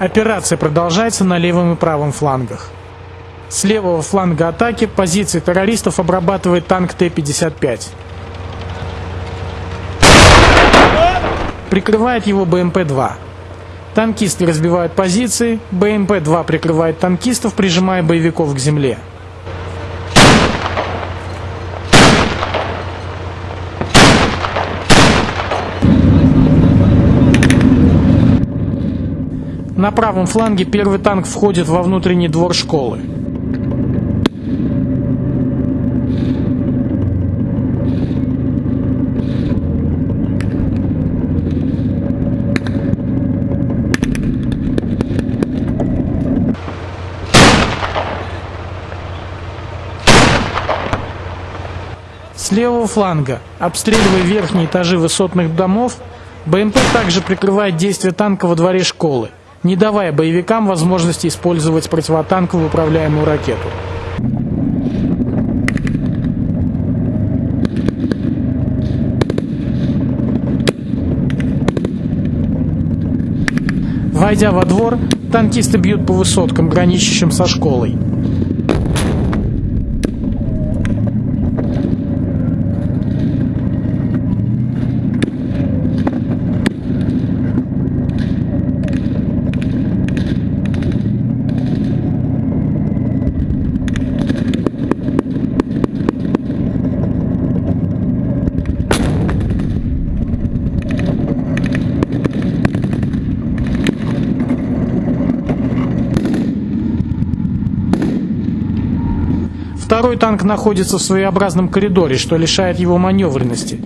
Операция продолжается на левом и правом флангах. С левого фланга атаки позиции террористов обрабатывает танк Т-55. Прикрывает его БМП-2. Танкисты разбивают позиции, БМП-2 прикрывает танкистов, прижимая боевиков к земле. На правом фланге первый танк входит во внутренний двор школы. С левого фланга, обстреливая верхние этажи высотных домов, БМП также прикрывает действия танка во дворе школы, не давая боевикам возможности использовать противотанковую управляемую ракету. Войдя во двор, танкисты бьют по высоткам, граничащим со школой. Второй танк находится в своеобразном коридоре, что лишает его маневренности.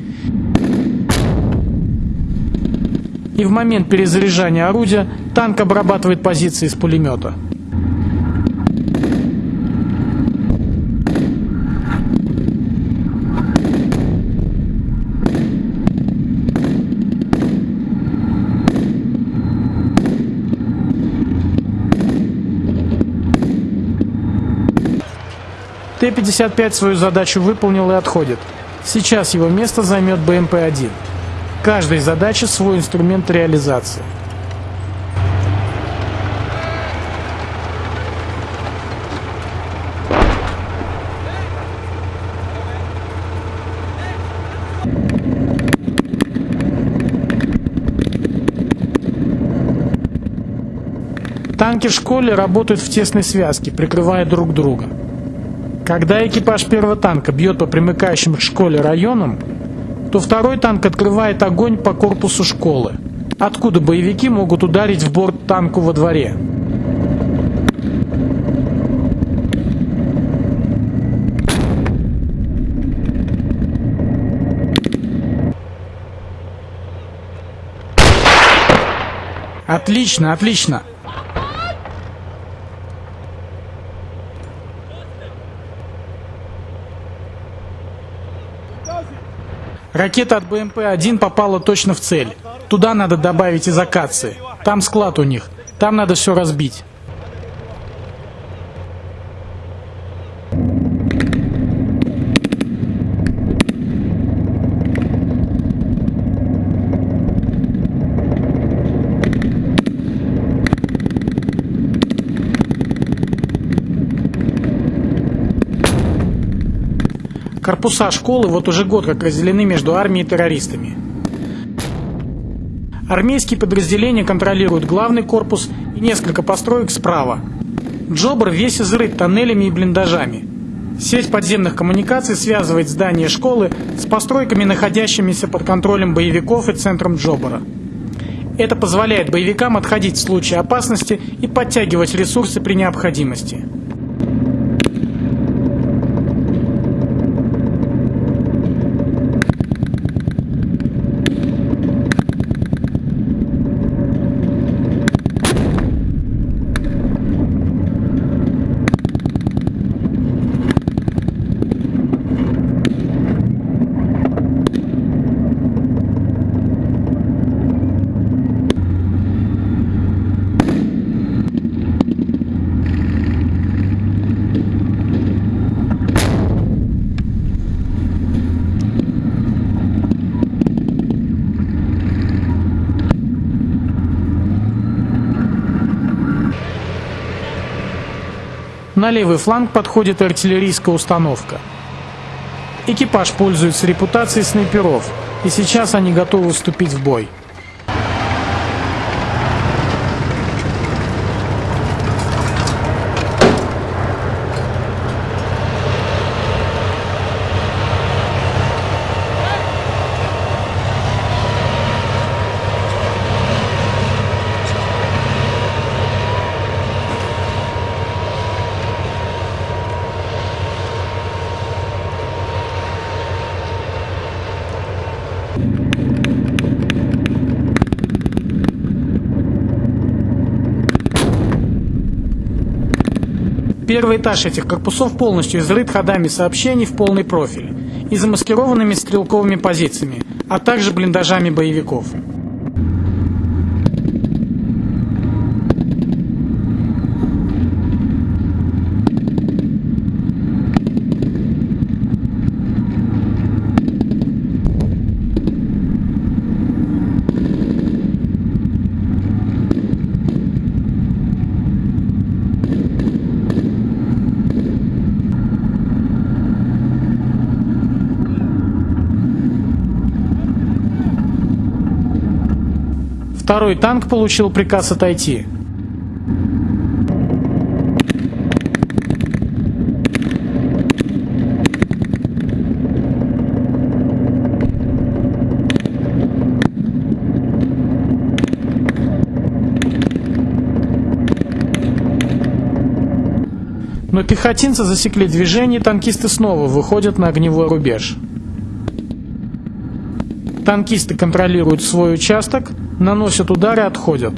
И в момент перезаряжания орудия танк обрабатывает позиции из пулемета. Т-55 свою задачу выполнил и отходит. Сейчас его место займет БМП-1. Каждой задаче свой инструмент реализации. Танки в школе работают в тесной связке, прикрывая друг друга. Когда экипаж первого танка бьет по примыкающим к школе районам, то второй танк открывает огонь по корпусу школы, откуда боевики могут ударить в борт танку во дворе. Отлично, отлично. Ракета от БМП-1 попала точно в цель. Туда надо добавить из акации. Там склад у них. Там надо все разбить. Корпуса школы вот уже год как разделены между армией и террористами. Армейские подразделения контролируют главный корпус и несколько построек справа. Джобр весь изрыт тоннелями и блиндажами. Сеть подземных коммуникаций связывает здание школы с постройками, находящимися под контролем боевиков и центром Джобора. Это позволяет боевикам отходить в случае опасности и подтягивать ресурсы при необходимости. На левый фланг подходит артиллерийская установка. Экипаж пользуется репутацией снайперов, и сейчас они готовы вступить в бой. Первый этаж этих корпусов полностью изрыт ходами сообщений в полный профиль и замаскированными стрелковыми позициями, а также блиндажами боевиков. Второй танк получил приказ отойти. Но пехотинцы засекли движение, танкисты снова выходят на огневой рубеж. Танкисты контролируют свой участок, наносят удары, отходят.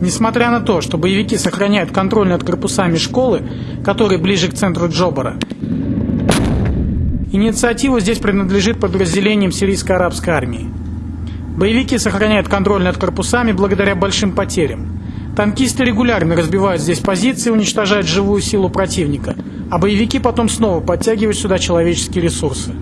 Несмотря на то, что боевики сохраняют контроль над корпусами школы, которые ближе к центру Джобара, Инициатива здесь принадлежит подразделениям сирийско-арабской армии. Боевики сохраняют контроль над корпусами благодаря большим потерям. Танкисты регулярно разбивают здесь позиции уничтожают живую силу противника, а боевики потом снова подтягивают сюда человеческие ресурсы.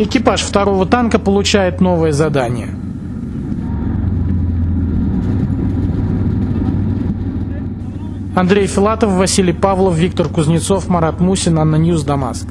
Экипаж второго танка получает новое задание. Андрей Филатов, Василий Павлов, Виктор Кузнецов, Марат Мусин, ANNA News, Дамаск.